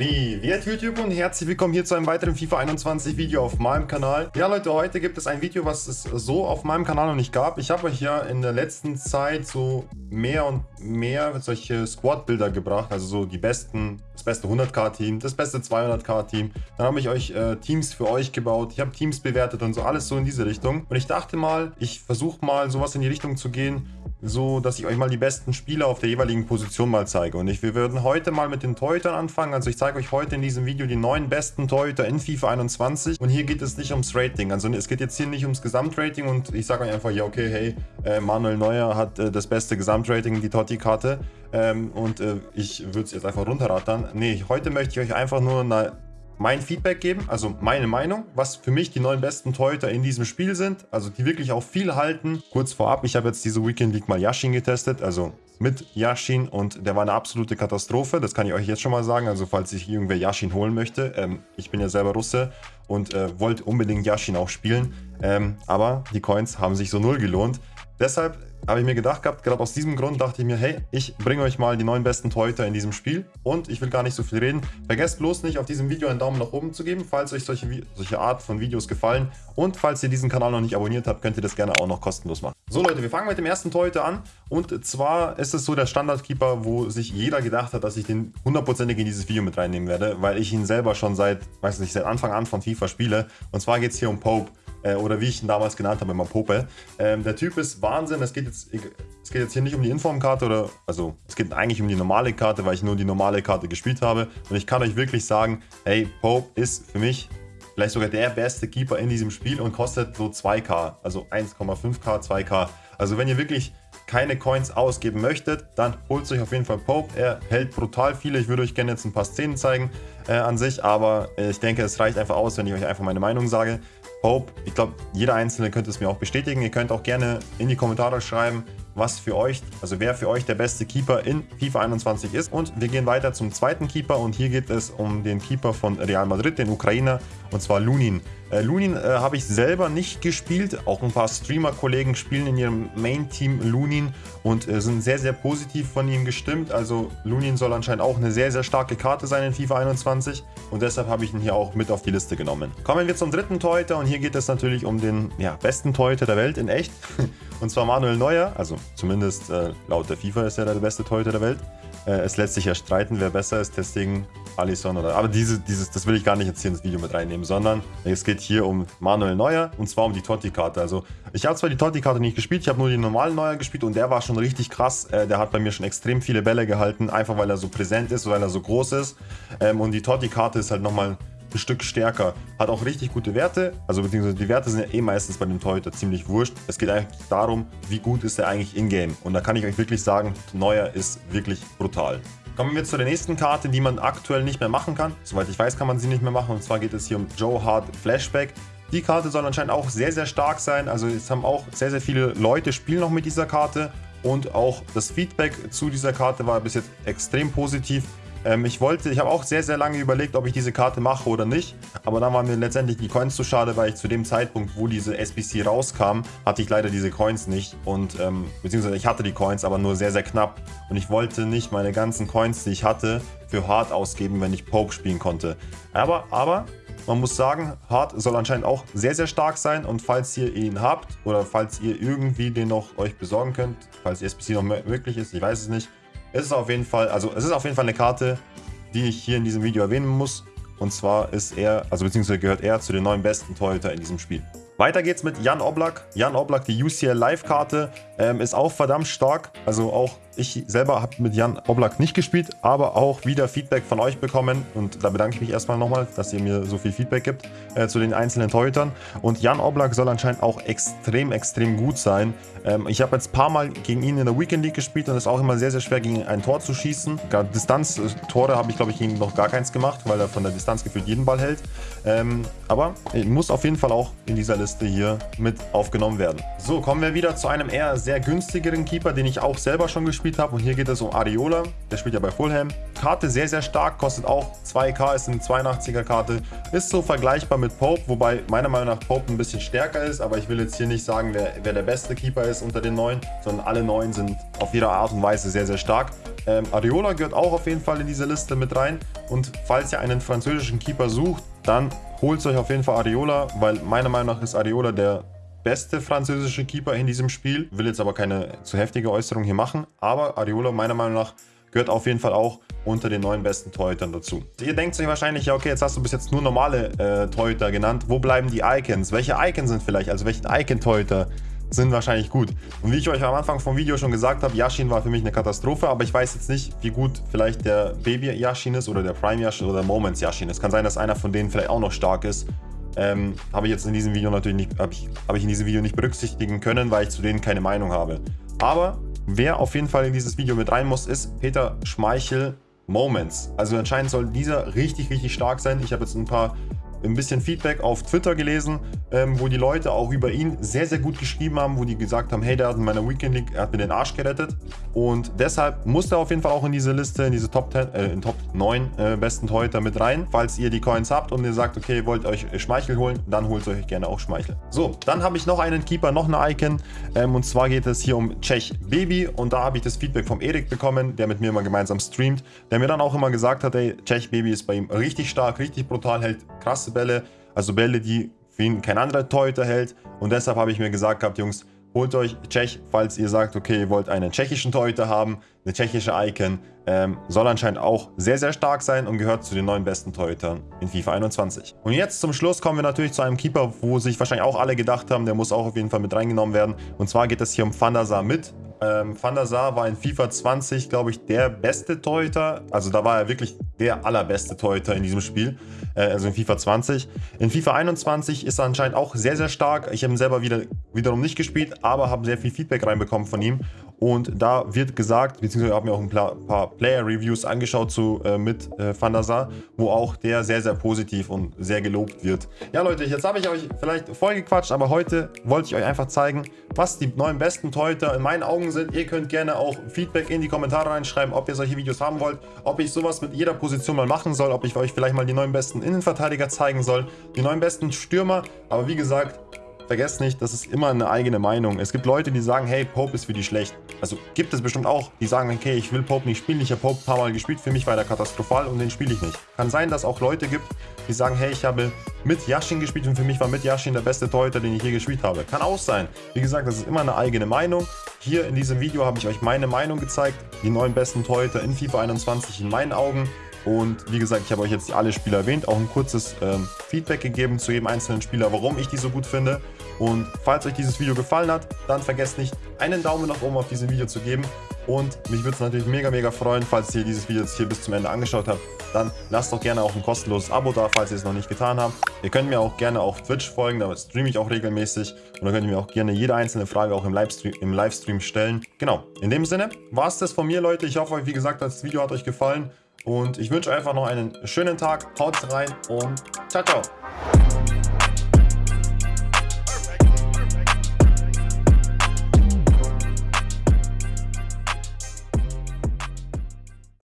Privet YouTube und herzlich willkommen hier zu einem weiteren FIFA 21 Video auf meinem Kanal. Ja Leute, heute gibt es ein Video, was es so auf meinem Kanal noch nicht gab. Ich habe euch ja in der letzten Zeit so mehr und mehr solche Squad-Bilder gebracht, also so die besten, das beste 100k-Team, das beste 200k-Team. Dann habe ich euch äh, Teams für euch gebaut, ich habe Teams bewertet und so, alles so in diese Richtung. Und ich dachte mal, ich versuche mal sowas in die Richtung zu gehen, so dass ich euch mal die besten Spieler auf der jeweiligen Position mal zeige. Und ich, wir würden heute mal mit den Torhütern anfangen. Also ich zeige euch heute in diesem Video die neun besten Torhüter in FIFA 21. Und hier geht es nicht ums Rating. Also es geht jetzt hier nicht ums Gesamtrating und ich sage euch einfach, ja okay, hey, äh, Manuel Neuer hat äh, das beste Gesamtrating, die Totti-Karte. Ähm, und äh, ich würde es jetzt einfach runterrattern. Nee, heute möchte ich euch einfach nur eine mein Feedback geben, also meine Meinung, was für mich die neun besten Torhüter in diesem Spiel sind, also die wirklich auch viel halten. Kurz vorab, ich habe jetzt diese Weekend League mal Yashin getestet, also mit Yashin und der war eine absolute Katastrophe, das kann ich euch jetzt schon mal sagen, also falls sich irgendwer Yashin holen möchte, ähm, ich bin ja selber Russe und äh, wollte unbedingt Yashin auch spielen, ähm, aber die Coins haben sich so null gelohnt. Deshalb habe ich mir gedacht gehabt, gerade aus diesem Grund dachte ich mir, hey, ich bringe euch mal die neun besten Torhüter in diesem Spiel. Und ich will gar nicht so viel reden. Vergesst bloß nicht, auf diesem Video einen Daumen nach oben zu geben, falls euch solche, solche Art von Videos gefallen. Und falls ihr diesen Kanal noch nicht abonniert habt, könnt ihr das gerne auch noch kostenlos machen. So Leute, wir fangen mit dem ersten Torhüter an. Und zwar ist es so der Standardkeeper, wo sich jeder gedacht hat, dass ich den hundertprozentig in dieses Video mit reinnehmen werde, weil ich ihn selber schon seit, weiß nicht, seit Anfang an von FIFA spiele. Und zwar geht es hier um Pope äh, oder wie ich ihn damals genannt habe, immer Pope. Ähm, der Typ ist Wahnsinn, es geht, jetzt, es geht jetzt hier nicht um die Informkarte oder, also es geht eigentlich um die normale Karte, weil ich nur die normale Karte gespielt habe und ich kann euch wirklich sagen, hey, Pope ist für mich vielleicht sogar der beste Keeper in diesem Spiel und kostet so 2k, also 1,5k, 2k. Also wenn ihr wirklich keine Coins ausgeben möchtet, dann holt euch auf jeden Fall Pope. Er hält brutal viele. Ich würde euch gerne jetzt ein paar Szenen zeigen äh, an sich, aber ich denke, es reicht einfach aus, wenn ich euch einfach meine Meinung sage. Hope, ich glaube, jeder Einzelne könnte es mir auch bestätigen. Ihr könnt auch gerne in die Kommentare schreiben, was für euch, also wer für euch der beste Keeper in FIFA 21 ist. Und wir gehen weiter zum zweiten Keeper und hier geht es um den Keeper von Real Madrid, den Ukrainer, und zwar Lunin. Äh, Lunin äh, habe ich selber nicht gespielt, auch ein paar Streamer-Kollegen spielen in ihrem Main-Team Lunin und äh, sind sehr, sehr positiv von ihm gestimmt. Also Lunin soll anscheinend auch eine sehr, sehr starke Karte sein in FIFA 21 und deshalb habe ich ihn hier auch mit auf die Liste genommen. Kommen wir zum dritten Torhüter und hier geht es natürlich um den ja, besten Torhüter der Welt in echt. und zwar Manuel Neuer, also zumindest äh, laut der FIFA ist er der beste Torhüter der Welt. Äh, es lässt sich ja streiten, wer besser ist, deswegen Alisson oder... Aber diese, dieses, das will ich gar nicht jetzt hier ins Video mit reinnehmen, sondern es geht hier um Manuel Neuer und zwar um die Totti-Karte. Also ich habe zwar die Totti-Karte nicht gespielt, ich habe nur die normalen Neuer gespielt und der war schon richtig krass. Äh, der hat bei mir schon extrem viele Bälle gehalten, einfach weil er so präsent ist, weil er so groß ist. Ähm, und die Totti-Karte ist halt nochmal Stück stärker. Hat auch richtig gute Werte, also beziehungsweise die Werte sind ja eh meistens bei dem Torhüter ziemlich wurscht. Es geht eigentlich darum, wie gut ist er eigentlich in-game. Und da kann ich euch wirklich sagen, Neuer ist wirklich brutal. Kommen wir zu der nächsten Karte, die man aktuell nicht mehr machen kann. Soweit ich weiß, kann man sie nicht mehr machen. Und zwar geht es hier um Joe Hart Flashback. Die Karte soll anscheinend auch sehr, sehr stark sein. Also es haben auch sehr, sehr viele Leute spielen noch mit dieser Karte. Und auch das Feedback zu dieser Karte war bis jetzt extrem positiv. Ähm, ich wollte, ich habe auch sehr, sehr lange überlegt, ob ich diese Karte mache oder nicht. Aber dann waren mir letztendlich die Coins zu schade, weil ich zu dem Zeitpunkt, wo diese SBC rauskam, hatte ich leider diese Coins nicht. Und ähm, beziehungsweise ich hatte die Coins, aber nur sehr, sehr knapp. Und ich wollte nicht meine ganzen Coins, die ich hatte, für Hard ausgeben, wenn ich Poke spielen konnte. Aber, aber, man muss sagen, Hard soll anscheinend auch sehr, sehr stark sein. Und falls ihr ihn habt oder falls ihr irgendwie den noch euch besorgen könnt, falls die SBC noch möglich ist, ich weiß es nicht, es ist auf jeden Fall, also es ist auf jeden Fall eine Karte, die ich hier in diesem Video erwähnen muss. Und zwar ist er, also beziehungsweise gehört er zu den neun besten Torhüter in diesem Spiel. Weiter geht's mit Jan Oblak. Jan Oblak, die UCL Live-Karte, ähm, ist auch verdammt stark. Also auch ich selber habe mit Jan Oblak nicht gespielt, aber auch wieder Feedback von euch bekommen. Und da bedanke ich mich erstmal nochmal, dass ihr mir so viel Feedback gibt äh, zu den einzelnen Torhütern. Und Jan Oblak soll anscheinend auch extrem, extrem gut sein. Ähm, ich habe jetzt ein paar Mal gegen ihn in der Weekend League gespielt und es ist auch immer sehr, sehr schwer, gegen ein Tor zu schießen. Distanz-Tore habe ich, glaube ich, gegen noch gar keins gemacht, weil er von der Distanz gefühlt jeden Ball hält. Ähm, aber muss auf jeden Fall auch in dieser Liste hier mit aufgenommen werden. So, kommen wir wieder zu einem eher sehr günstigeren Keeper, den ich auch selber schon gespielt gespielt habe. Und hier geht es um Areola. Der spielt ja bei Fulham. Karte sehr, sehr stark, kostet auch 2k, ist eine 82er Karte. Ist so vergleichbar mit Pope, wobei meiner Meinung nach Pope ein bisschen stärker ist. Aber ich will jetzt hier nicht sagen, wer, wer der beste Keeper ist unter den neuen, sondern alle neun sind auf ihre Art und Weise sehr, sehr stark. Ähm, Areola gehört auch auf jeden Fall in diese Liste mit rein. Und falls ihr einen französischen Keeper sucht, dann holt euch auf jeden Fall Areola, weil meiner Meinung nach ist Areola der beste französische Keeper in diesem Spiel. Will jetzt aber keine zu heftige Äußerung hier machen. Aber Areola meiner Meinung nach gehört auf jeden Fall auch unter den neun besten Torhütern dazu. Ihr denkt euch wahrscheinlich, ja okay, jetzt hast du bis jetzt nur normale äh, Torhüter genannt. Wo bleiben die Icons? Welche Icons sind vielleicht? Also welchen Icon-Torhüter sind wahrscheinlich gut. Und wie ich euch am Anfang vom Video schon gesagt habe, Yashin war für mich eine Katastrophe, aber ich weiß jetzt nicht, wie gut vielleicht der Baby Yashin ist oder der Prime Yashin oder der Moments Yashin. Es kann sein, dass einer von denen vielleicht auch noch stark ist. Ähm, habe ich jetzt in diesem Video natürlich nicht, habe ich, hab ich in diesem Video nicht berücksichtigen können, weil ich zu denen keine Meinung habe. Aber wer auf jeden Fall in dieses Video mit rein muss, ist Peter Schmeichel Moments. Also anscheinend soll dieser richtig, richtig stark sein. Ich habe jetzt ein paar ein bisschen Feedback auf Twitter gelesen, ähm, wo die Leute auch über ihn sehr, sehr gut geschrieben haben, wo die gesagt haben, hey, der hat in meiner Weekend League, er hat mir den Arsch gerettet. Und deshalb muss er auf jeden Fall auch in diese Liste, in diese Top 10, äh, in Top 9 äh, besten Torhüter mit rein. Falls ihr die Coins habt und ihr sagt, okay, wollt euch Schmeichel holen, dann holt euch gerne auch Schmeichel. So, dann habe ich noch einen Keeper, noch eine Icon. Ähm, und zwar geht es hier um Czech Baby. Und da habe ich das Feedback vom Erik bekommen, der mit mir immer gemeinsam streamt, der mir dann auch immer gesagt hat, ey, Czech Baby ist bei ihm richtig stark, richtig brutal, hält krasse Bälle, also Bälle, die für ihn kein anderer Torhüter hält. Und deshalb habe ich mir gesagt gehabt, Jungs, holt euch Tschech, falls ihr sagt, okay, ihr wollt einen tschechischen Torhüter haben, eine tschechische Icon, ähm, soll anscheinend auch sehr, sehr stark sein und gehört zu den neun besten Torhütern in FIFA 21. Und jetzt zum Schluss kommen wir natürlich zu einem Keeper, wo sich wahrscheinlich auch alle gedacht haben, der muss auch auf jeden Fall mit reingenommen werden. Und zwar geht es hier um Van mit. Ähm, Van der Sar war in FIFA 20, glaube ich, der beste Torhüter. Also da war er wirklich der allerbeste Torhüter in diesem Spiel. Äh, also in FIFA 20. In FIFA 21 ist er anscheinend auch sehr, sehr stark. Ich habe ihn selber wieder, wiederum nicht gespielt, aber habe sehr viel Feedback reinbekommen von ihm. Und da wird gesagt, beziehungsweise habe mir auch ein paar Player-Reviews angeschaut zu, äh, mit äh, Sar, wo auch der sehr, sehr positiv und sehr gelobt wird. Ja Leute, jetzt habe ich euch vielleicht vollgequatscht, aber heute wollte ich euch einfach zeigen, was die neuen besten Torhüter in meinen Augen sind. Ihr könnt gerne auch Feedback in die Kommentare reinschreiben, ob ihr solche Videos haben wollt, ob ich sowas mit jeder Position mal machen soll, ob ich euch vielleicht mal die neuen besten Innenverteidiger zeigen soll, die neuen besten Stürmer. Aber wie gesagt, vergesst nicht, das ist immer eine eigene Meinung. Es gibt Leute, die sagen, hey, Pope ist für die schlecht. Also gibt es bestimmt auch, die sagen, okay, ich will Pope nicht spielen. Ich habe Pope ein paar Mal gespielt, für mich war der katastrophal und den spiele ich nicht. Kann sein, dass auch Leute gibt, die sagen, hey, ich habe mit Yashin gespielt und für mich war mit Yashin der beste Torhüter, den ich je gespielt habe. Kann auch sein. Wie gesagt, das ist immer eine eigene Meinung. Hier in diesem Video habe ich euch meine Meinung gezeigt. Die neun besten Torhüter in FIFA 21 in meinen Augen. Und wie gesagt, ich habe euch jetzt alle Spieler erwähnt, auch ein kurzes ähm, Feedback gegeben zu jedem einzelnen Spieler, warum ich die so gut finde. Und falls euch dieses Video gefallen hat, dann vergesst nicht, einen Daumen nach oben auf diesem Video zu geben. Und mich würde es natürlich mega, mega freuen, falls ihr dieses Video jetzt hier bis zum Ende angeschaut habt. Dann lasst doch gerne auch ein kostenloses Abo da, falls ihr es noch nicht getan habt. Ihr könnt mir auch gerne auf Twitch folgen, da streame ich auch regelmäßig. Und dann könnt ihr mir auch gerne jede einzelne Frage auch im Livestream, im Livestream stellen. Genau, in dem Sinne war es das von mir, Leute. Ich hoffe, wie gesagt, das Video hat euch gefallen. Und ich wünsche einfach noch einen schönen Tag. Haut rein und ciao, ciao.